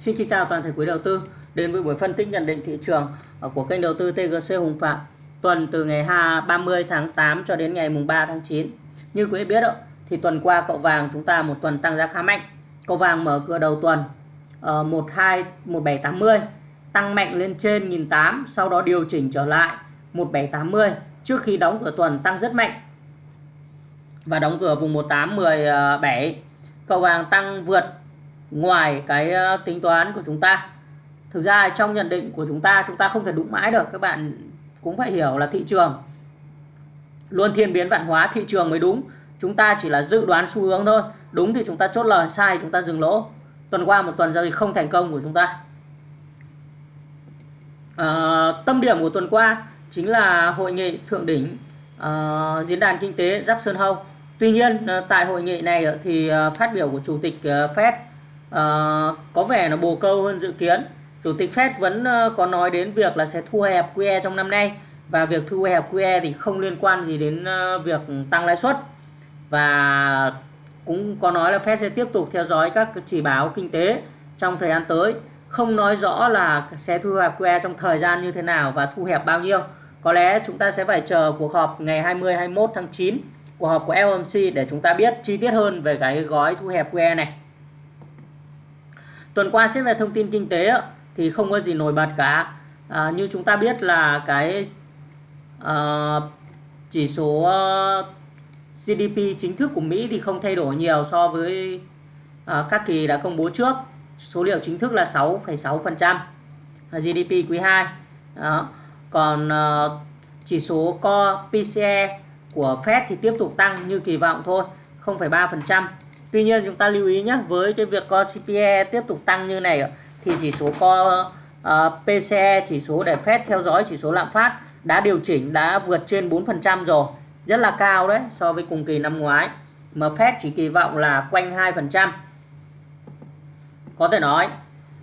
Xin kính chào toàn thể quý đầu tư. Đến với buổi phân tích nhận định thị trường ờ, của kênh đầu tư TGC Hùng Phạm. Tuần từ ngày 30 tháng 8 cho đến ngày mùng 3 tháng 9. Như quý vị biết đó, thì tuần qua cậu vàng chúng ta một tuần tăng giá khá mạnh. Cậu vàng mở cửa đầu tuần ở 12 1780 tăng mạnh lên trên 1008 sau đó điều chỉnh trở lại 1780 trước khi đóng cửa tuần tăng rất mạnh. Và đóng cửa vùng 1817 cầu vàng tăng vượt ngoài cái ờ, tính toán của chúng ta. Thực ra trong nhận định của chúng ta chúng ta không thể đúng mãi được các bạn cũng phải hiểu là thị trường luôn thiên biến vạn hóa thị trường mới đúng. Chúng ta chỉ là dự đoán xu hướng thôi đúng thì chúng ta chốt lời sai chúng ta dừng lỗ. Tuần qua một tuần giao dịch không thành công của chúng ta. À, tâm điểm của tuần qua chính là hội nghị thượng đỉnh uh, diễn đàn kinh tế Jackson Hole Tuy nhiên tại hội nghị này thì phát biểu của chủ tịch Fed uh, có vẻ là bồ câu hơn dự kiến. Chủ tịch Fed vẫn uh, có nói đến việc là sẽ thu hẹp QE trong năm nay và việc thu hẹp QE thì không liên quan gì đến uh, việc tăng lãi suất. Và cũng có nói là Fed sẽ tiếp tục theo dõi các chỉ báo kinh tế trong thời gian tới không nói rõ là sẽ thu hẹp QE trong thời gian như thế nào và thu hẹp bao nhiêu. Có lẽ chúng ta sẽ phải chờ cuộc họp ngày 20 21 tháng 9 cuộc họp của FOMC để chúng ta biết chi tiết hơn về cái gói thu hẹp QE này tuần qua xét về thông tin kinh tế thì không có gì nổi bật cả. À, như chúng ta biết là cái à, chỉ số ờ, GDP chính thức của Mỹ thì không thay đổi nhiều so với à, các kỳ đã công bố trước. Số liệu chính thức là 6,6% GDP quý 2 đó. còn à, chỉ số Core PCE của Fed thì tiếp tục tăng như kỳ vọng thôi 0,3% Tuy nhiên chúng ta lưu ý nhé với cái việc co CPE tiếp tục tăng như này thì chỉ số co ờ, uh, PCE chỉ số để phép theo dõi chỉ số lạm phát đã điều chỉnh đã vượt trên 4% rồi rất là cao đấy so với cùng kỳ năm ngoái. Mà Fed chỉ kỳ vọng là quanh 2% có thể nói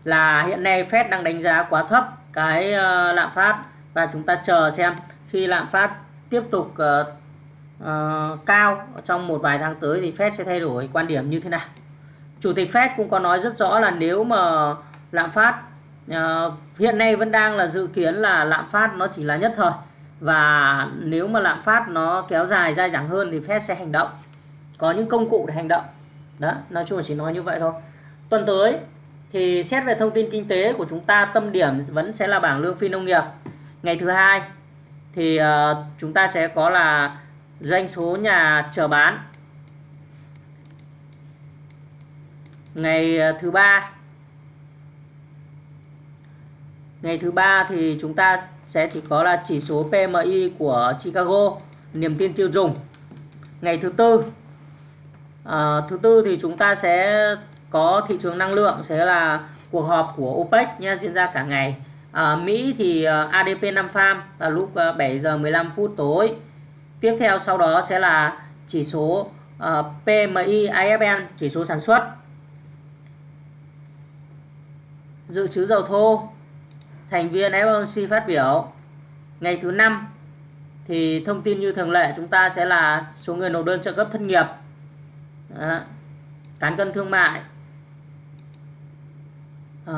là hiện nay Fed đang đánh giá quá thấp cái uh, lạm phát và chúng ta chờ xem khi lạm phát tiếp tục uh, uh, cao. Trong một vài tháng tới thì Fed sẽ thay đổi quan điểm như thế nào. Chủ tịch Fed cũng có nói rất rõ là nếu mà lạm phát uh, hiện nay vẫn đang là dự kiến là lạm phát nó chỉ là nhất thời. Và nếu mà lạm phát nó kéo dài dai dẳng hơn thì Fed sẽ hành động. Có những công cụ để hành động. Đó nói chung là chỉ nói như vậy thôi. Tuần tới thì xét về thông tin kinh tế của chúng ta tâm điểm vẫn sẽ là bảng lương phi nông nghiệp. Ngày thứ hai thì uh, chúng ta sẽ có là doanh số nhà chờ bán. Ngày ờ, thứ ba. Ngày thứ ba thì chúng ta sẽ chỉ có là chỉ số PMI của Chicago niềm tin tiêu dùng. Ngày thứ tư à, thứ tư thì chúng ta sẽ có thị trường năng lượng sẽ là cuộc họp của OPEC nha diễn ra cả ngày. À, Mỹ thì ADP 5 farm vào lúc 7 giờ 15 phút tối tiếp theo sau đó sẽ là chỉ số ờ, uh, PMI IFN chỉ số sản xuất. Dự trữ dầu thô thành viên FOMC phát biểu. Ngày thứ năm thì thông tin như thường lệ chúng ta sẽ là số người nộp đơn trợ cấp thất nghiệp. Đó. cán cân thương mại. Uh,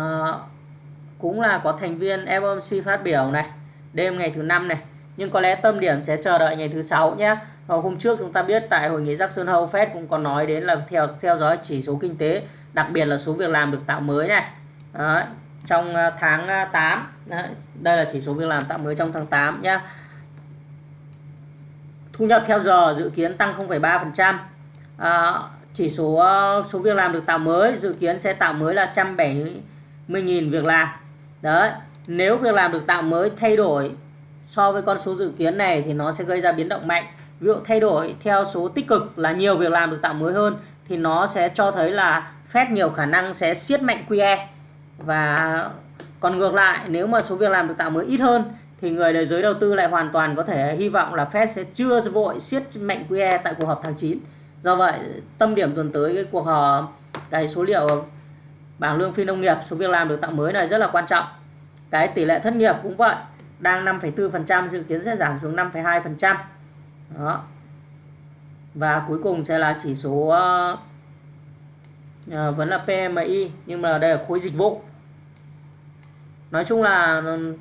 cũng là có thành viên FOMC phát biểu này. Đêm ngày thứ năm này nhưng có lẽ tâm điểm sẽ chờ đợi ngày thứ sáu nhé. Ờ, hôm trước chúng ta biết tại hội nghị Jackson Hole Fed cũng có nói đến là theo theo dõi chỉ số kinh tế đặc biệt là số việc làm được tạo mới này. Đó, trong ờ, tháng ờ, 8 Đấy, đây là chỉ số việc làm tạo mới trong tháng 8 nhé thu nhập theo giờ dự kiến tăng 0,3% à, chỉ số số việc làm được tạo mới dự kiến sẽ tạo mới là 170.000 việc làm. Đấy nếu việc làm được tạo mới thay đổi so với con số dự kiến này thì nó sẽ gây ra biến động mạnh. Ví dụ thay đổi theo số tích cực là nhiều việc làm được tạo mới hơn thì nó sẽ cho thấy là Fed nhiều khả năng sẽ siết mạnh QE và còn ngược lại, nếu mà số việc làm được tạo mới ít hơn thì người đời giới đầu tư lại hoàn toàn có thể hy vọng là Fed sẽ chưa vội siết mạnh QE tại cuộc họp tháng 9 do vậy, tâm điểm tuần tới cái cuộc họp, cái số liệu bảng lương phi nông nghiệp, số việc làm được tạo mới này rất là quan trọng. Cái tỷ lệ thất nghiệp cũng vậy đang 5,4% dự kiến sẽ giảm xuống 5,2%. Đó. Và cuối cùng sẽ là chỉ số uh, vẫn là PMI nhưng mà đây là khối dịch vụ nói chung là ừ,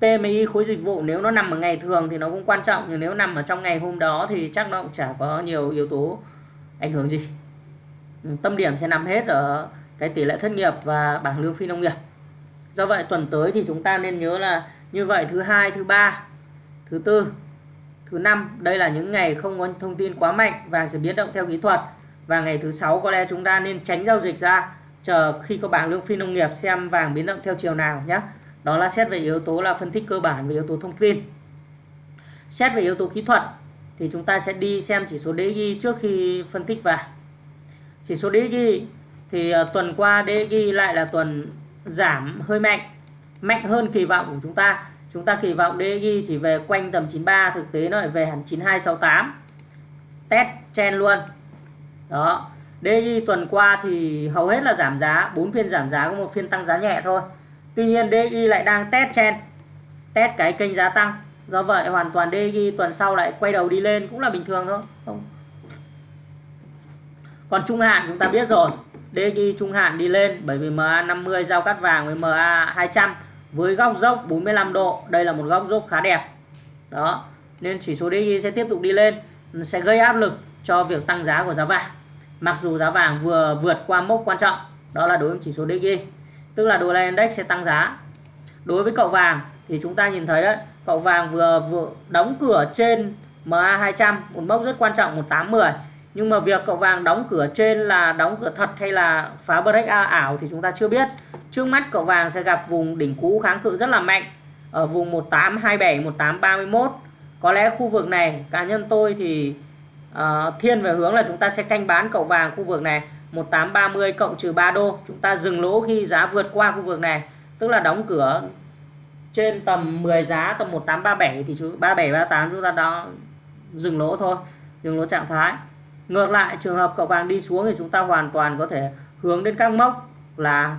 PMI khối dịch vụ nếu nó nằm ở ngày thường thì nó cũng quan trọng nhưng nếu nằm ở trong ngày hôm đó thì chắc nó cũng chả có nhiều yếu tố ảnh hưởng gì ừ, tâm điểm sẽ nằm hết ở cái tỷ lệ thất nghiệp và bảng lương phi nông nghiệp do vậy tuần tới thì chúng ta nên nhớ là như vậy thứ hai, thứ ba, thứ tư, thứ năm, đây là những ngày không có thông tin quá mạnh vàng sẽ biến động theo kỹ thuật. Và ngày thứ sáu có lẽ chúng ta nên tránh giao dịch ra, chờ khi có bảng lương phi nông nghiệp xem vàng biến động theo chiều nào nhé. Đó là xét về yếu tố là phân tích cơ bản về yếu tố thông tin. Xét về yếu tố kỹ thuật thì chúng ta sẽ đi xem chỉ số DXY trước khi phân tích vàng. Chỉ số DXY thì ờ, tuần qua DXY lại là tuần giảm hơi mạnh mạnh hơn kỳ vọng của chúng ta. Chúng ta kỳ vọng DXY chỉ về quanh tầm 93 thực tế nó lại về hẳn 9268 test chen luôn. Đó. DXY tuần qua thì hầu hết là giảm giá 4 phiên giảm giá có một phiên tăng giá nhẹ thôi. Tuy nhiên DXY lại đang test chen test cái kênh giá tăng. Do vậy hoàn toàn DXY tuần sau lại quay đầu đi lên cũng là bình thường thôi. Không. Còn trung hạn chúng ta biết rồi DXY trung hạn đi lên bởi vì MA 50 giao cắt vàng với MA 200 với góc dốc 45 độ, đây là một góc dốc khá đẹp. Đó, nên chỉ số DXY sẽ tiếp tục đi lên, sẽ gây áp lực cho việc tăng giá của giá vàng. Mặc dù giá vàng vừa vượt qua mốc quan trọng, đó là đối với chỉ số DXY tức là đô la index sẽ tăng giá. Đối với cậu vàng thì chúng ta nhìn thấy đấy, cậu vàng vừa vừa đóng cửa trên MA200 một mốc rất quan trọng 1810 nhưng mà việc cậu vàng đóng cửa trên là đóng cửa thật hay là phá break ảo thì chúng ta chưa biết trước mắt cậu vàng sẽ gặp vùng đỉnh cũ kháng cự rất là mạnh ở vùng 1827 1831 có lẽ khu vực này cá nhân tôi thì uh, thiên về hướng là chúng ta sẽ canh bán cậu vàng khu vực này. 1830 cộng trừ 3 đô chúng ta dừng lỗ khi giá vượt qua khu vực này. Tức là đóng cửa trên tầm 10 giá tầm 1837 thì chú 37 38 chúng ta đó dừng lỗ thôi dừng lỗ trạng thái. Ngược lại trường hợp cậu vàng đi xuống thì chúng ta hoàn toàn có thể hướng đến các mốc là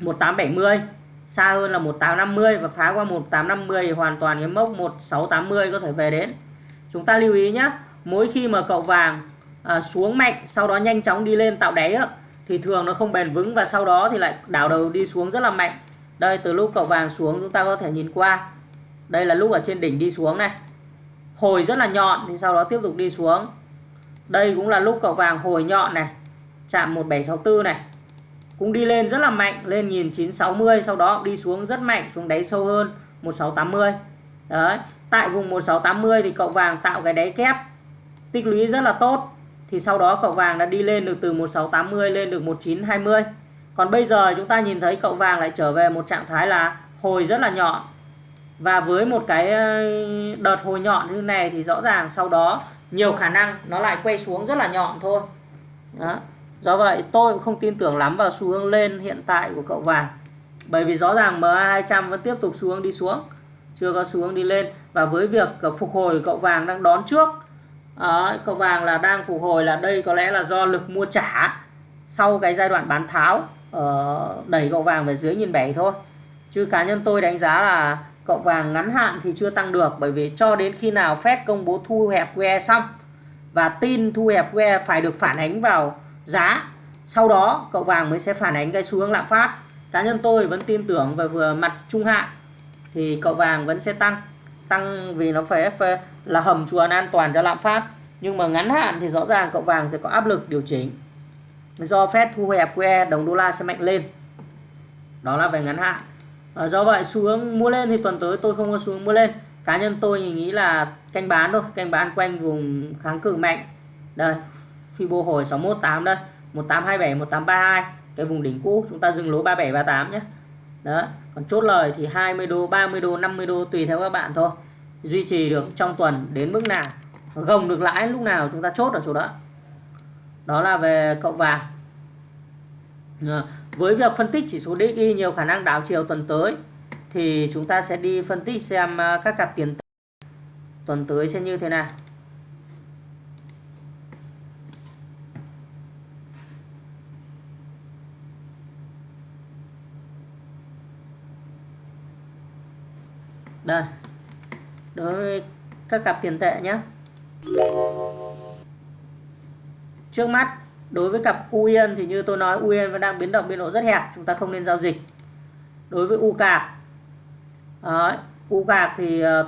1870 xa hơn là 1850 và phá qua 1850 thì hoàn toàn cái mốc 1680 có thể về đến. Chúng ta lưu ý nhé mỗi khi mà cậu vàng à, xuống mạnh sau đó nhanh chóng đi lên tạo đáy á, thì thường nó không bền vững và sau đó thì lại đảo đầu đi xuống rất là mạnh. Đây từ lúc cậu vàng xuống chúng ta có thể nhìn qua. Đây là lúc ở trên đỉnh đi xuống này. Hồi rất là nhọn thì sau đó tiếp tục đi xuống. Đây cũng là lúc cậu vàng hồi nhọn này chạm 1764 này cũng đi lên rất là mạnh, lên 1960 sau đó đi xuống rất mạnh, xuống đáy sâu hơn 1680 đấy, tại vùng 1680 thì cậu vàng tạo cái đáy kép, tích lũy rất là tốt. Thì sau đó cậu vàng đã đi lên được từ 1680 lên được 1920 còn bây giờ chúng ta nhìn thấy cậu vàng lại trở về một trạng thái là hồi rất là nhọn. Và với một cái đợt hồi nhọn như này thì rõ ràng sau đó nhiều khả năng nó lại quay xuống rất là nhọn thôi. Đó do vậy tôi cũng không tin tưởng lắm vào xu hướng lên hiện tại của cậu vàng. Bởi vì rõ ràng MA200 vẫn tiếp tục xu hướng đi xuống chưa có xu hướng đi lên. Và với việc ờ, phục hồi cậu vàng đang đón trước À, cậu vàng là đang phục hồi là đây có lẽ là do lực mua trả sau cái giai đoạn bán tháo uh, đẩy cậu vàng về dưới nhìn bảy thôi. Chứ cá nhân tôi đánh giá là cậu vàng ngắn hạn thì chưa tăng được. Bởi vì cho đến khi nào Fed công bố thu hẹp QE xong và tin thu hẹp QE phải được phản ánh vào giá. Sau đó cậu vàng mới sẽ phản ánh cái xu hướng lạm phát. Cá nhân tôi vẫn tin tưởng về vừa mặt trung hạn thì cậu vàng vẫn sẽ tăng. Tăng vì nó phải là hầm chuồn an toàn cho lạm phát. Nhưng mà ngắn hạn thì rõ ràng cậu vàng sẽ có áp lực điều chỉnh. Do Fed thu hẹp QE đồng đô la sẽ mạnh lên. Đó là về ngắn hạn. À, do vậy xu hướng mua lên thì tuần tới tôi không có xu hướng mua lên. Cá nhân tôi nghĩ là canh bán thôi. Canh bán quanh vùng kháng cự mạnh. Đây Fibo hồi 618 đây. 1827 1832 cái vùng đỉnh cũ, chúng ta dừng lỗ 37 38 nhé. Đó, còn chốt lời thì 20 đô 30 đô 50 đô, tùy theo các bạn thôi. Duy trì được trong tuần đến mức nào. Gồng được lãi lúc nào chúng ta chốt ở chỗ đó. Đó là về cậu vàng. Ờ, với việc phân tích chỉ số DXY nhiều khả năng đảo chiều tuần tới, thì chúng ta sẽ đi phân tích xem à, các cặp tiền tuần tới sẽ như thế nào. Đây. Đối với các cặp tiền tệ nhé trước mắt đối với cặp U Yên thì như tôi nói U Yên vẫn đang biến động biên độ rất hẹp chúng ta không nên giao dịch. Đối với U cạc Đấy, U cạc thì uh,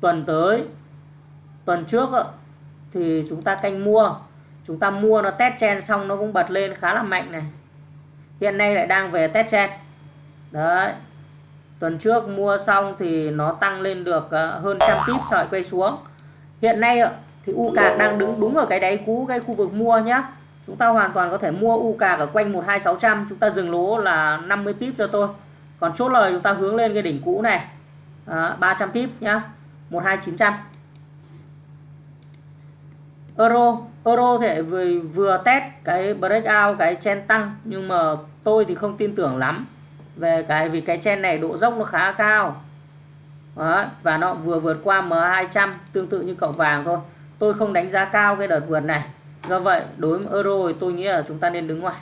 tuần tới tuần trước uh, thì chúng ta canh mua. Chúng ta mua nó test chen xong nó cũng bật lên khá là mạnh này. Hiện nay lại đang về test chen. Đấy tuần trước mua xong thì nó tăng lên được uh, hơn trăm pip sợi quay xuống. Hiện nay thì u cạc đang đứng đúng ở cái đáy cũ cái khu vực mua nhá. Chúng ta hoàn toàn có thể mua u cạc ở quanh 12600 chúng ta dừng lỗ là 50 pip cho tôi còn chốt lời chúng ta hướng lên cái đỉnh cũ này à, 300 pip nhá 12900 euro euro thì vừa, vừa test cái breakout cái chen tăng nhưng mà tôi thì không tin tưởng lắm về cái vì cái chen này độ dốc nó khá cao. Đó, và nó vừa vượt qua M200 tương tự như cậu vàng thôi. Tôi không đánh giá cao cái đợt vượt này. Do vậy đối với euro thì tôi nghĩ là chúng ta nên đứng ngoài.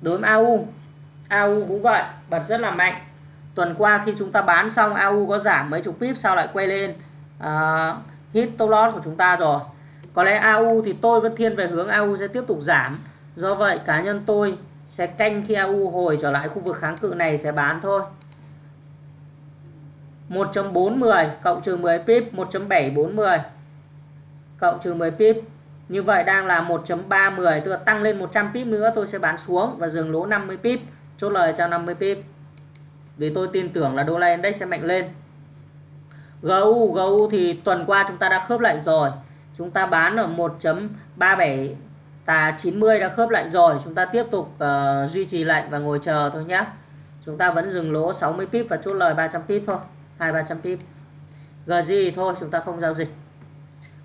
Đối với AU AU cũng vậy bật rất là mạnh. Tuần qua khi chúng ta bán xong AU có giảm mấy chục pip sau lại quay lên uh, hit top loss của chúng ta rồi có lẽ AU thì tôi vẫn thiên về hướng AU sẽ tiếp tục giảm. Do vậy, cá nhân tôi sẽ canh khi AU hồi trở lại khu vực kháng cự này sẽ bán thôi. 1.410 cộng trừ 10 pip 1.740 cộng trừ 10 pip. Như vậy đang là 1.310 tức là tăng lên 100 pip nữa tôi sẽ bán xuống và dừng lỗ 50 pip, chốt lời cho 50 pip. Vì tôi tin tưởng là đô la index sẽ mạnh lên. GU GU thì tuần qua chúng ta đã khớp lệnh rồi chúng ta bán ở 1.37 tà 90 đã khớp lệnh rồi. Chúng ta tiếp tục uh, duy trì lệnh và ngồi chờ thôi nhé chúng ta vẫn dừng lỗ 60 pip và chốt lời 300 pip thôi. Hai ba trăm pip. GG thôi chúng ta không giao dịch.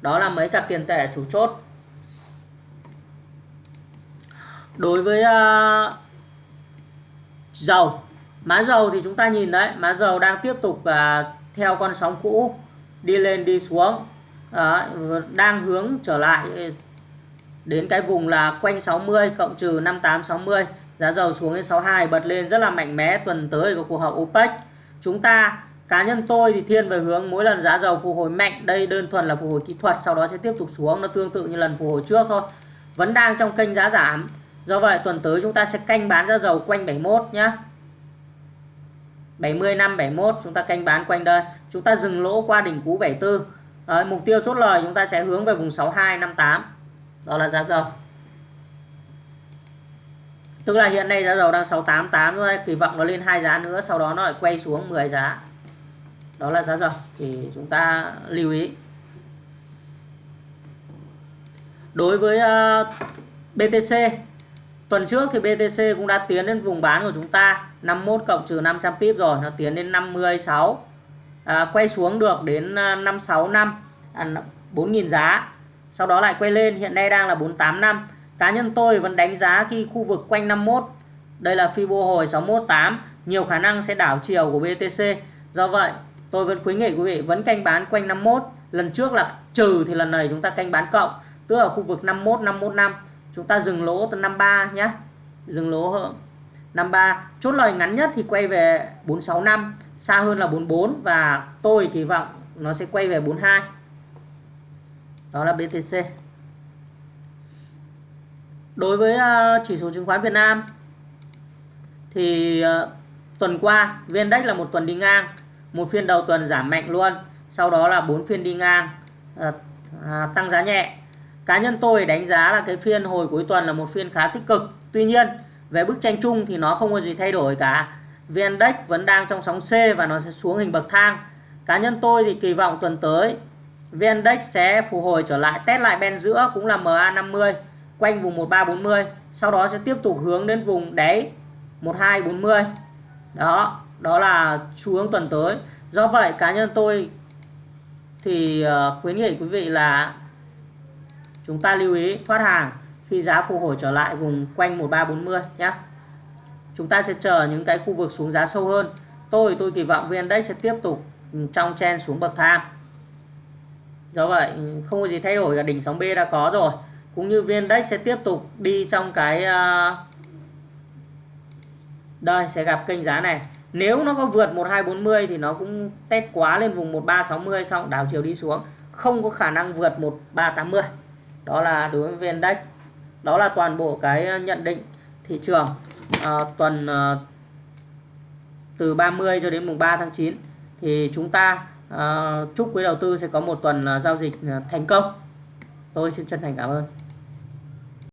Đó là mấy cặp tiền tệ chủ chốt. Đối với uh, dầu má dầu thì chúng ta nhìn đấy má dầu đang tiếp tục uh, theo con sóng cũ đi lên đi xuống đang hướng trở lại đến cái vùng là quanh 60 cộng trừ 58 60 giá dầu xuống đến 62 bật lên rất là mạnh mẽ tuần tới của cuộc họp OPEC. Chúng ta, cá nhân tôi thì thiên về hướng mỗi lần giá dầu phục hồi mạnh, đây đơn thuần là phục hồi kỹ thuật, sau đó sẽ tiếp tục xuống, nó tương tự như lần phục hồi trước thôi, vẫn đang trong kênh giá giảm. Do vậy, tuần tới chúng ta sẽ canh bán giá dầu quanh 71 nhé 70 năm 71 chúng ta canh bán quanh đây. Chúng ta dừng lỗ qua đỉnh cũ 74 Đấy, mục tiêu chốt lời chúng ta sẽ hướng về vùng 6258 đó là giá dầu. Tức là hiện nay giá dầu đang 688 rồi kỳ vọng nó lên hai giá nữa sau đó nó lại quay xuống 10 giá. Đó là giá dầu thì chúng ta lưu ý. Đối với ờ, uh, BTC tuần trước thì BTC cũng đã tiến đến vùng bán của chúng ta 51 cộng trừ 500 pip rồi nó tiến đến 56 à, quay xuống được đến 565 à, 4.000 à, giá. Sau đó lại quay lên hiện nay đang là 485 cá nhân tôi vẫn đánh giá khi khu vực quanh 51 đây là Fibo hồi 618 nhiều khả năng sẽ đảo chiều của BTC do vậy tôi vẫn khuyến nghị quý vị vẫn canh bán quanh 51 lần trước là trừ thì lần này chúng ta canh bán cộng tức ở khu vực 51 515 chúng ta dừng lỗ từ 53 nhé dừng lỗ hơn 53 chốt lời ngắn nhất thì quay về 465 xa hơn là 44 và tôi kỳ vọng nó sẽ quay về 42 đó là BTC đối với ờ, chỉ số chứng khoán Việt Nam thì ờ, tuần qua VN Index là một tuần đi ngang một phiên đầu tuần giảm mạnh luôn sau đó là bốn phiên đi ngang ờ, à, tăng giá nhẹ. Cá nhân tôi đánh giá là cái phiên hồi cuối tuần là một phiên khá tích cực. Tuy nhiên về bức tranh chung thì nó không có gì thay đổi cả. VN Index vẫn đang trong sóng C và nó sẽ xuống hình bậc thang. Cá nhân tôi thì kỳ vọng tuần tới, VN Index sẽ phục hồi trở lại, test lại bên giữa cũng là MA50 quanh vùng 1340 sau đó sẽ tiếp tục hướng đến vùng đáy 1240 đó đó là xu hướng tuần tới. Do vậy, cá nhân tôi thì ờ, khuyến nghị quý vị là chúng ta lưu ý thoát hàng khi giá phục hồi trở lại vùng quanh 1340 nhé chúng ta sẽ chờ những cái khu vực xuống giá sâu hơn. Tôi tôi kỳ vọng VN Index sẽ tiếp tục ừ, trong chen xuống bậc thang. Do vậy, không có gì thay đổi cả, đỉnh sóng B đã có rồi. Cũng như VN Index sẽ tiếp tục đi trong cái à, đây, sẽ gặp kênh giá này. Nếu nó có vượt 1240 thì nó cũng test quá lên vùng 1360 xong đảo chiều đi xuống. Không có khả năng vượt 1380 đó là đối với index đó là toàn bộ cái à, nhận định thị trường à, tuần à, từ 30 cho đến mùng 3 tháng 9 thì chúng ta à, chúc quý đầu tư sẽ có một tuần à, giao dịch à, thành công. Tôi xin chân thành cảm ơn.